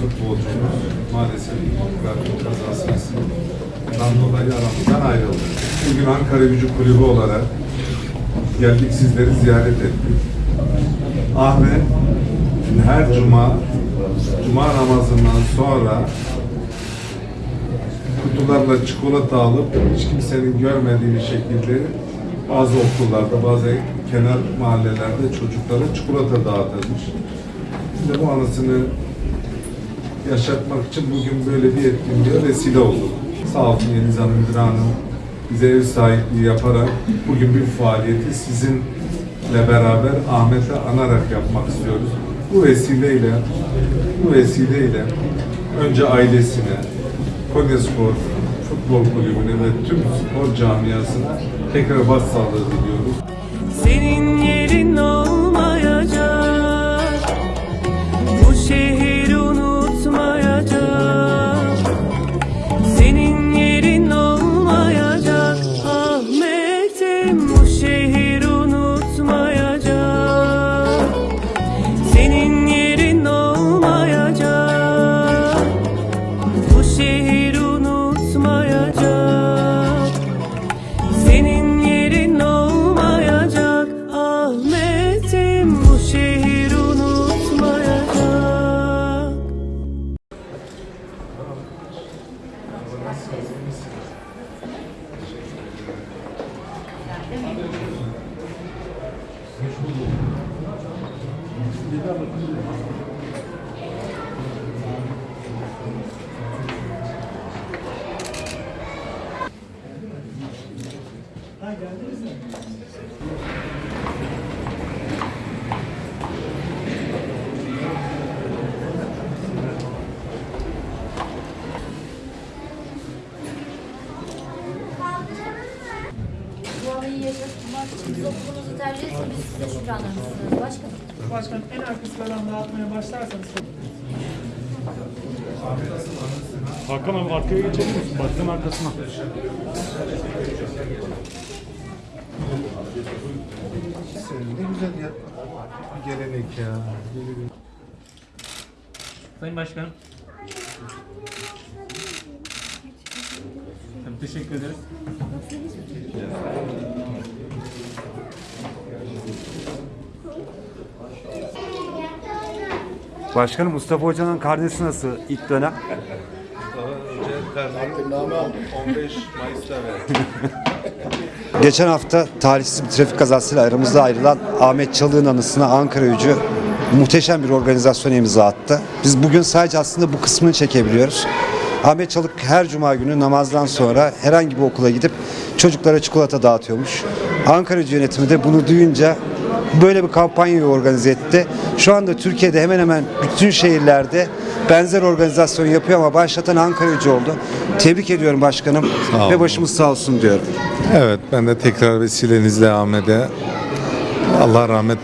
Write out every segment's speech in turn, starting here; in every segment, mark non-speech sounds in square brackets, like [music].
Futbolcumuz. Maalesef trafik kazasından dolayı aramızdan ayrıldı. Bugün Ankara Gücü Kulübü olarak geldik sizleri ziyaret ettik. Ahmet her cuma cuma namazından sonra kutularla çikolata alıp hiç kimsenin görmediği bir şekilde bazı okullarda, bazı kenar mahallelerde çocuklara çikolata dağıtılmış. De bu anısını yaşatmak için bugün böyle bir etkinliğe vesile olduk. Sağ olsun Yeliz Hanım, Müdür Hanım bize ev sahipliği yaparak bugün bir faaliyeti sizinle beraber Ahmet'e anarak yapmak istiyoruz. Bu vesileyle, bu vesileyle önce ailesine, Konya Spor Futbol Kulübü'ne ve tüm spor camiasına tekrar başsağlığı diliyoruz. Biz okulumuzu tercih etsek biz size şükranlarımızı sunarız. Başkanım. Başkanım en arka sıradan dağıtmaya başlarsanız çok Hakan abi arkaya geçebilir misin? Başkanın arkasına. Ne güzel ya. Bir gelenek ya. Sayın Başkanım. Tabii teşekkür ederiz. Başkanım Mustafa Hoca'nın karnesi nasıl ilk dönem? Önce 15 Mayıs'ta verdi. [laughs] Geçen hafta talihsiz bir trafik kazasıyla aramızda ayrılan Ahmet Çalık'ın anısına Ankara Gücü muhteşem bir organizasyon imza attı. Biz bugün sadece aslında bu kısmını çekebiliyoruz. Ahmet Çalık her cuma günü namazdan sonra herhangi bir okula gidip çocuklara çikolata dağıtıyormuş. Ankara Gücü yönetimi de bunu duyunca böyle bir kampanyayı organize etti. Şu anda Türkiye'de hemen hemen bütün şehirlerde benzer organizasyon yapıyor ama başlatan Ankara Gücü oldu. Tebrik ediyorum başkanım Sağ ve başımız sağ olsun diyorum. Evet ben de tekrar vesilenizle Ahmet'e Allah rahmet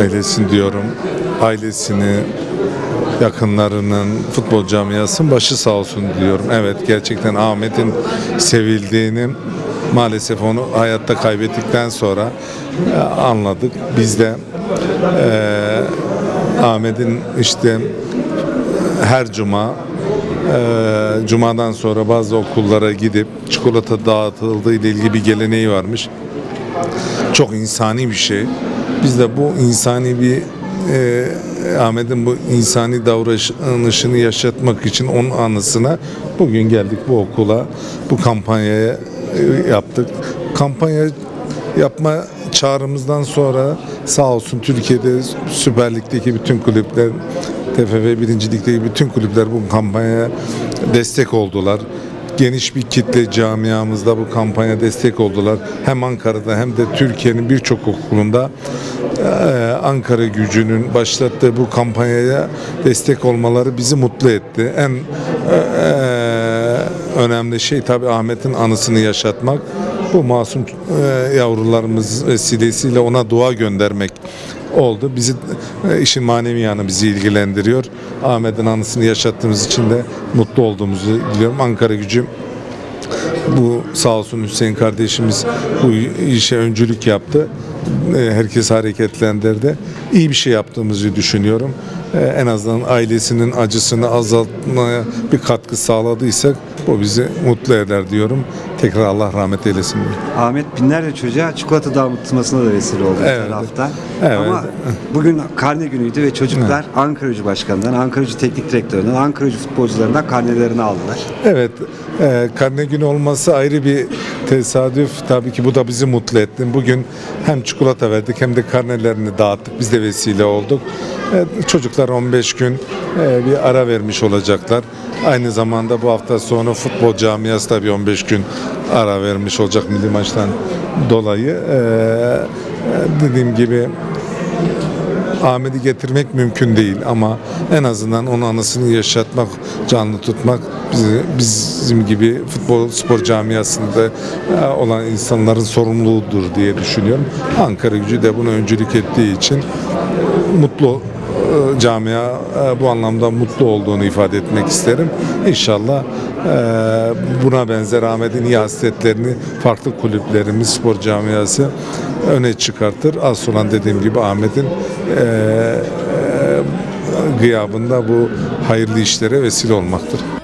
eylesin diyorum. Ailesini, yakınlarının, futbol camiasının başı sağ olsun diyorum. Evet gerçekten Ahmet'in sevildiğini maalesef onu hayatta kaybettikten sonra e, anladık. Biz de e, Ahmet'in işte her cuma e, cumadan sonra bazı okullara gidip çikolata dağıtıldığı ile ilgili bir geleneği varmış. Çok insani bir şey. Biz de bu insani bir e, Ahmet'in bu insani davranışını yaşatmak için onun anısına bugün geldik bu okula, bu kampanyaya yaptık. Kampanya yapma çağrımızdan sonra sağ olsun Türkiye'de Süper Lig'deki bütün kulüpler, TFF 1. Lig'deki bütün kulüpler bu kampanyaya destek oldular geniş bir kitle camiamızda bu kampanya destek oldular. Hem Ankara'da hem de Türkiye'nin birçok okulunda eee, Ankara gücünün başlattığı bu kampanyaya destek olmaları bizi mutlu etti. En eee, önemli şey tabii Ahmet'in anısını yaşatmak. Bu masum eee, yavrularımız vesilesiyle ona dua göndermek oldu. Bizi e, işin manevi yanı bizi ilgilendiriyor. Ahmet'in anısını yaşattığımız için de mutlu olduğumuzu biliyorum. Ankara Gücü bu sağ olsun Hüseyin kardeşimiz bu işe öncülük yaptı. E, Herkes hareketlendirdi. İyi bir şey yaptığımızı düşünüyorum. E, En azından ailesinin acısını azaltmaya bir katkı sağladıysak bu bizi mutlu eder diyorum. Tekrar Allah rahmet eylesin. Ahmet binlerce çocuğa çikolata dağıtılmasına da vesile oldu Evet. hafta. Evet. Ama bugün karne günüydü ve çocuklar Ankara Gücü Başkanı'ndan, Ankara Gücü Teknik Direktörü'nden, Ankara Gücü futbolcularından karnelerini aldılar. Evet, e, karne günü olması ayrı bir tesadüf. Tabii ki bu da bizi mutlu etti. Bugün hem çikolata verdik hem de karnelerini dağıttık. Biz de vesile olduk. E, çocuklar 15 gün e, bir ara vermiş olacaklar. Aynı zamanda bu hafta sonu futbol camiası da bir 15 gün ara vermiş olacak milli maçtan dolayı. E, e, dediğim gibi Ahmet'i getirmek mümkün değil ama en azından onun anısını yaşatmak, canlı tutmak bizi, bizim gibi futbol spor camiasında olan insanların sorumluluğudur diye düşünüyorum. Ankara gücü de bunu öncülük ettiği için mutlu camia e, bu anlamda mutlu olduğunu ifade etmek isterim. İnşallah e, buna benzer Ahmet'in iyi hasletlerini farklı kulüplerimiz, spor camiası öne çıkartır. Az olan dediğim gibi Ahmet'in e, e, gıyabında bu hayırlı işlere vesile olmaktır.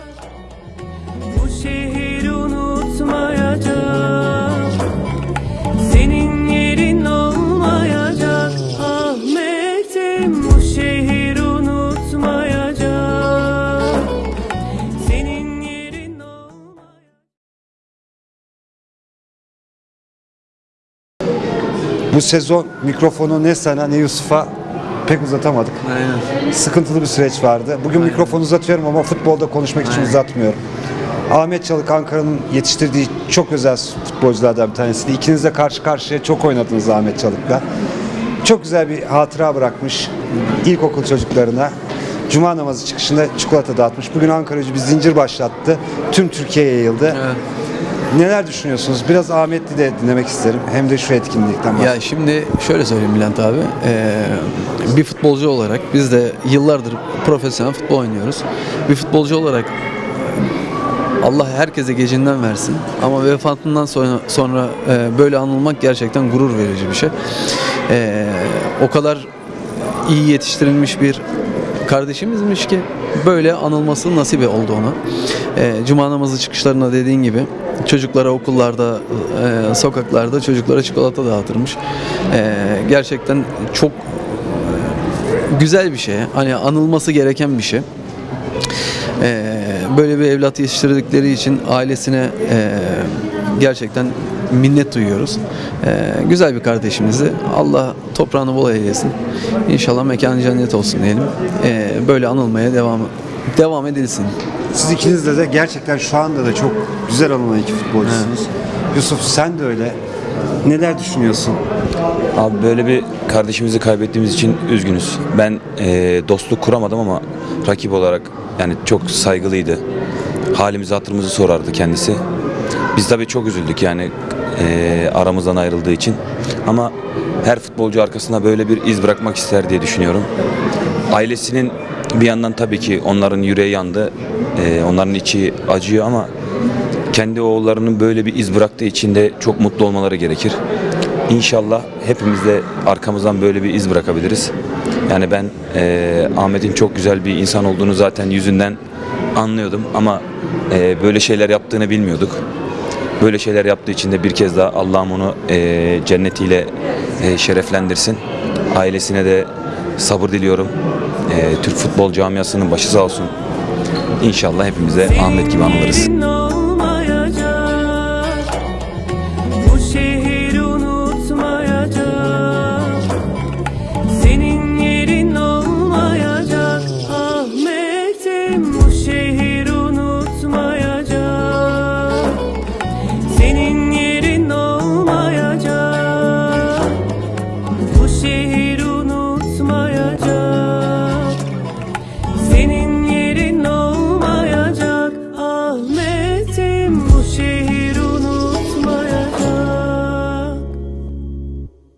Bu sezon mikrofonu ne sana ne Yusuf'a pek uzatamadık. Sıkıntılı bir süreç vardı. Bugün mikrofonu uzatıyorum ama futbolda konuşmak için uzatmıyorum. Ahmet Çalık Ankara'nın yetiştirdiği çok özel futbolculardan bir tanesiydi. İkiniz de karşı karşıya çok oynadınız Ahmet Çalık'la. Çok güzel bir hatıra bırakmış ilkokul çocuklarına. Cuma namazı çıkışında çikolata dağıtmış. Bugün Ankara Gücü bir zincir başlattı. Tüm Türkiye'ye yayıldı. Neler düşünüyorsunuz? Biraz Ahmet'i de dinlemek isterim. Hem de şu etkinlikten Ya şimdi şöyle söyleyeyim Bülent abi. Ee, bir futbolcu olarak biz de yıllardır profesyonel futbol oynuyoruz. Bir futbolcu olarak Allah herkese gecinden versin. Ama vefatından sonra, sonra e, böyle anılmak gerçekten gurur verici bir şey. Ee, o kadar iyi yetiştirilmiş bir kardeşimizmiş ki böyle anılması nasip oldu ona. Ee, Cuma namazı çıkışlarında dediğin gibi çocuklara okullarda, e, sokaklarda çocuklara çikolata dağıtırmış. Ee, gerçekten çok güzel bir şey. Hani anılması gereken bir şey. Ee, böyle bir evlat yetiştirdikleri için ailesine e, gerçekten minnet duyuyoruz. Ee, güzel bir kardeşimizi Allah toprağını bol eylesin. İnşallah mekanı cennet olsun diyelim. Ee, böyle anılmaya devam devam edilsin. Siz ikiniz de, de gerçekten şu anda da çok güzel alınan iki futbolcusunuz. Yusuf sen de öyle. Neler düşünüyorsun? Abi böyle bir kardeşimizi kaybettiğimiz için üzgünüz. Ben eee, dostluk kuramadım ama rakip olarak yani çok saygılıydı. Halimizi hatırımızı sorardı kendisi. Biz tabii çok üzüldük yani eee, aramızdan ayrıldığı için. Ama her futbolcu arkasına böyle bir iz bırakmak ister diye düşünüyorum. Ailesinin bir yandan tabii ki onların yüreği yandı. Eee, onların içi acıyor ama kendi oğullarının böyle bir iz bıraktığı için de çok mutlu olmaları gerekir. İnşallah hepimiz de arkamızdan böyle bir iz bırakabiliriz. Yani ben eee, Ahmet'in çok güzel bir insan olduğunu zaten yüzünden anlıyordum ama eee, böyle şeyler yaptığını bilmiyorduk. Böyle şeyler yaptığı için de bir kez daha Allah'ım onu eee, cennetiyle eee, şereflendirsin. Ailesine de sabır diliyorum. Ee, Türk futbol camiasının başı sağ olsun. İnşallah hepimize Ahmet gibi anılırız.